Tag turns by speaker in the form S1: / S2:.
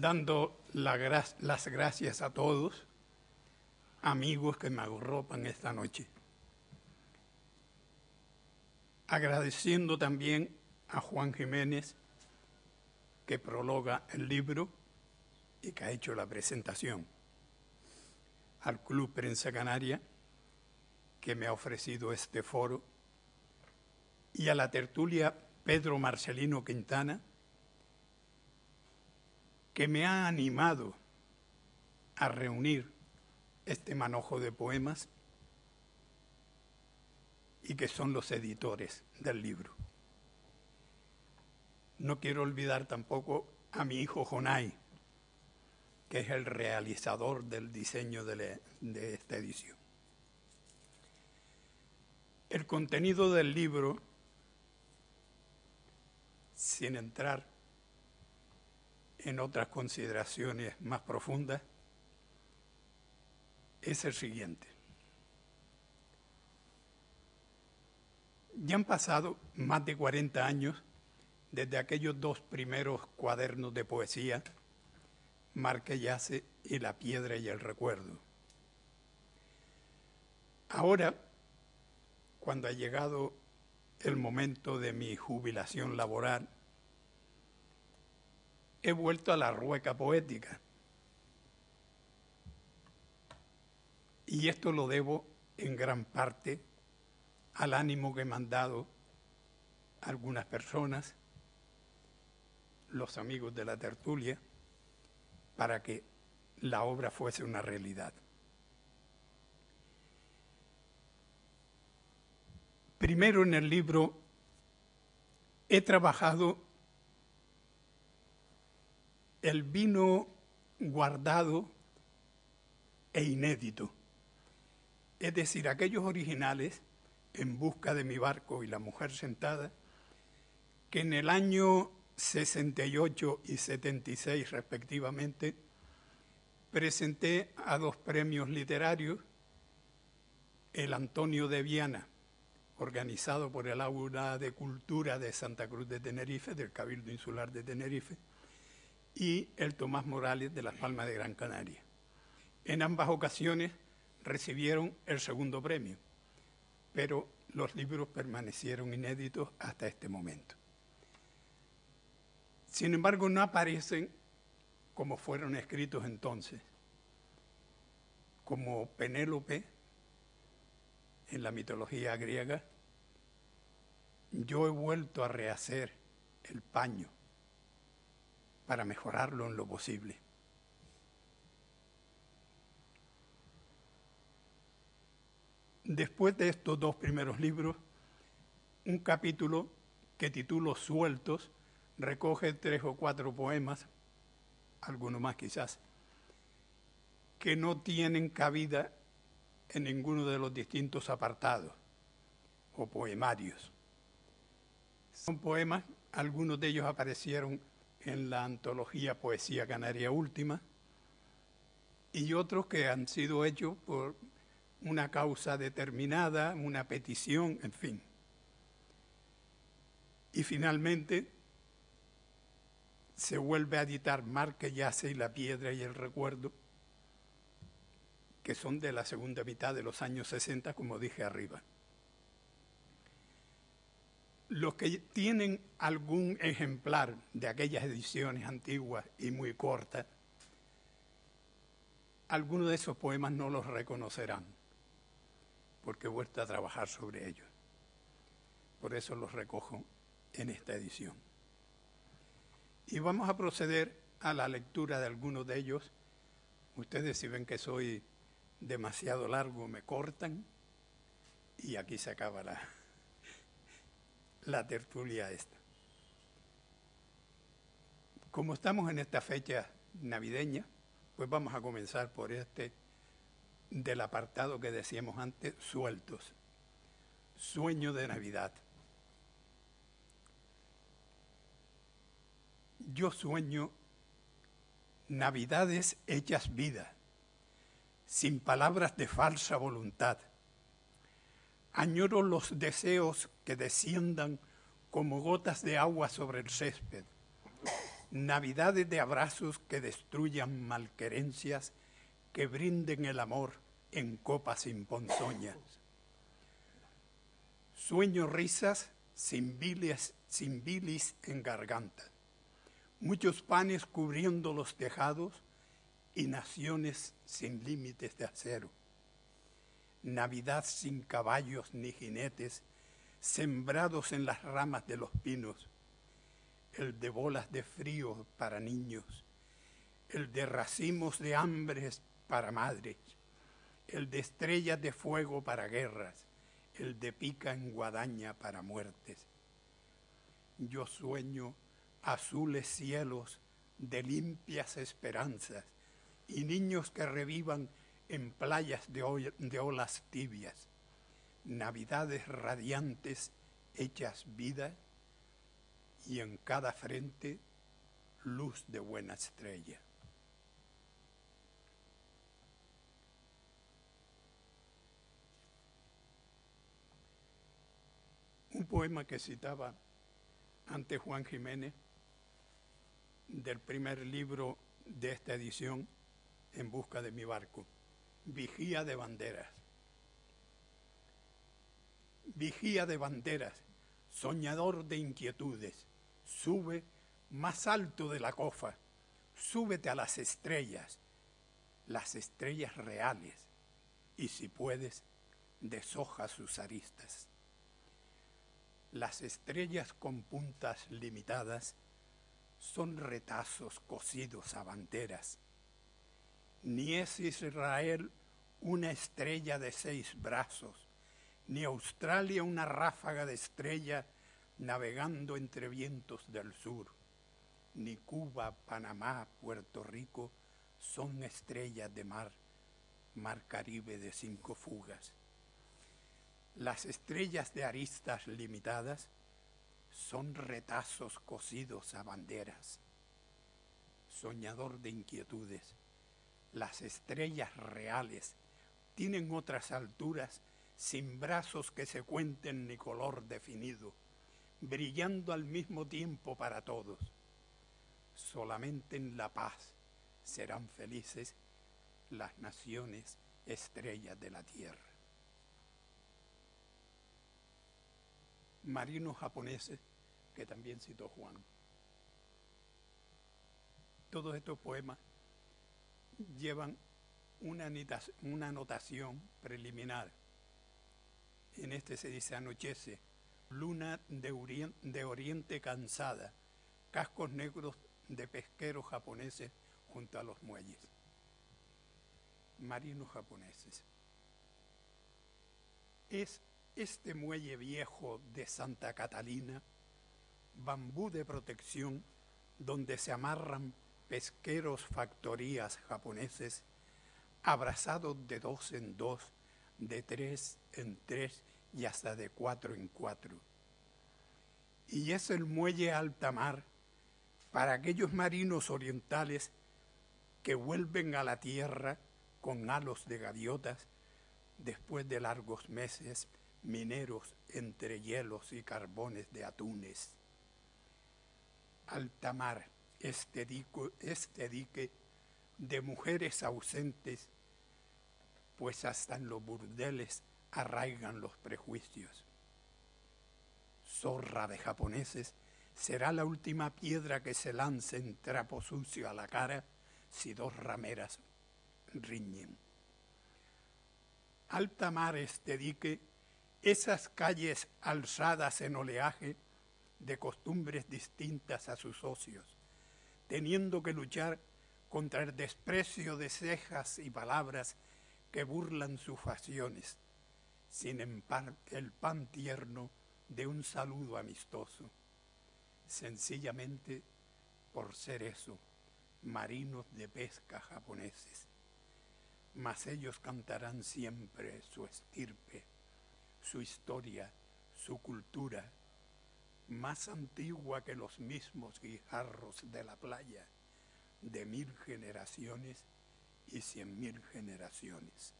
S1: dando las gracias a todos, amigos que me agorropan esta noche. Agradeciendo también a Juan Jiménez, que prologa el libro y que ha hecho la presentación, al Club Prensa Canaria, que me ha ofrecido este foro, y a la tertulia Pedro Marcelino Quintana, que me ha animado a reunir este manojo de poemas y que son los editores del libro. No quiero olvidar tampoco a mi hijo Jonay, que es el realizador del diseño de, de esta edición. El contenido del libro, sin entrar en otras consideraciones más profundas, es el siguiente. Ya han pasado más de 40 años desde aquellos dos primeros cuadernos de poesía, Marque Yace y La Piedra y el Recuerdo. Ahora, cuando ha llegado el momento de mi jubilación laboral, he vuelto a la rueca poética. Y esto lo debo en gran parte al ánimo que me han dado algunas personas, los amigos de la tertulia, para que la obra fuese una realidad. Primero en el libro he trabajado el vino guardado e inédito, es decir, aquellos originales en busca de mi barco y la mujer sentada, que en el año 68 y 76 respectivamente presenté a dos premios literarios, el Antonio de Viana, organizado por el Aula de Cultura de Santa Cruz de Tenerife, del Cabildo Insular de Tenerife, y el Tomás Morales de Las Palmas de Gran Canaria. En ambas ocasiones recibieron el segundo premio, pero los libros permanecieron inéditos hasta este momento. Sin embargo, no aparecen como fueron escritos entonces, como Penélope en la mitología griega. Yo he vuelto a rehacer el paño para mejorarlo en lo posible. Después de estos dos primeros libros, un capítulo que titulo Sueltos recoge tres o cuatro poemas, algunos más quizás, que no tienen cabida en ninguno de los distintos apartados o poemarios. Son poemas, algunos de ellos aparecieron en la antología Poesía Canaria Última, y otros que han sido hechos por una causa determinada, una petición, en fin. Y finalmente se vuelve a editar Mar que yace y la piedra y el recuerdo, que son de la segunda mitad de los años 60, como dije arriba los que tienen algún ejemplar de aquellas ediciones antiguas y muy cortas, algunos de esos poemas no los reconocerán, porque he vuelto a trabajar sobre ellos. Por eso los recojo en esta edición. Y vamos a proceder a la lectura de algunos de ellos. Ustedes si ven que soy demasiado largo, me cortan y aquí se acaba la, la tertulia esta. Como estamos en esta fecha navideña, pues vamos a comenzar por este del apartado que decíamos antes, sueltos. Sueño de Navidad. Yo sueño navidades hechas vida, sin palabras de falsa voluntad Añoro los deseos que desciendan como gotas de agua sobre el césped, Navidades de abrazos que destruyan malquerencias, que brinden el amor en copas sin ponzoña. Sueño risas sin bilis, sin bilis en garganta. Muchos panes cubriendo los tejados y naciones sin límites de acero. Navidad sin caballos ni jinetes, sembrados en las ramas de los pinos el de bolas de frío para niños, el de racimos de hambres para madres, el de estrellas de fuego para guerras, el de pica en guadaña para muertes. Yo sueño azules cielos de limpias esperanzas y niños que revivan en playas de, de olas tibias, navidades radiantes hechas vida y en cada frente luz de buena estrella. Un poema que citaba ante Juan Jiménez del primer libro de esta edición, En busca de mi barco, Vigía de banderas. Vigía de banderas, soñador de inquietudes, sube más alto de la cofa, súbete a las estrellas, las estrellas reales, y si puedes, deshoja sus aristas. Las estrellas con puntas limitadas son retazos cosidos a banderas. Ni es Israel una estrella de seis brazos, ni Australia una ráfaga de estrella navegando entre vientos del sur. Ni Cuba, Panamá, Puerto Rico son estrellas de mar, mar Caribe de cinco fugas. Las estrellas de aristas limitadas son retazos cosidos a banderas. Soñador de inquietudes, las estrellas reales tienen otras alturas sin brazos que se cuenten ni color definido brillando al mismo tiempo para todos. Solamente en la paz serán felices las naciones estrellas de la tierra. Marinos japoneses, que también citó Juan. Todos estos poemas llevan una, anotación preliminar. En este se dice anochece, luna de oriente, cansada, cascos negros de pesqueros japoneses junto a los muelles. Marinos japoneses. Es este muelle viejo de Santa Catalina, bambú de protección, donde se amarran pesqueros factorías japoneses, abrazados de dos en dos, de tres en tres y hasta de cuatro en cuatro. Y es el muelle alta mar para aquellos marinos orientales que vuelven a la tierra con halos de gaviotas después de largos meses mineros entre hielos y carbones de atunes. Alta mar, este, este dique de mujeres ausentes, pues hasta en los burdeles arraigan los prejuicios. Zorra de japoneses será la última piedra que se lance en trapo sucio a la cara si dos rameras riñen. Alta mar este dique, esas calles alzadas en oleaje de costumbres distintas a sus socios, teniendo que luchar contra el desprecio de cejas y palabras que burlan sus facciones sin el pan tierno de un saludo amistoso, sencillamente por ser eso, marinos de pesca japoneses. Mas ellos cantarán siempre su estirpe, su historia, su cultura, más antigua que los mismos guijarros de la playa, de mil generaciones y cien mil generaciones.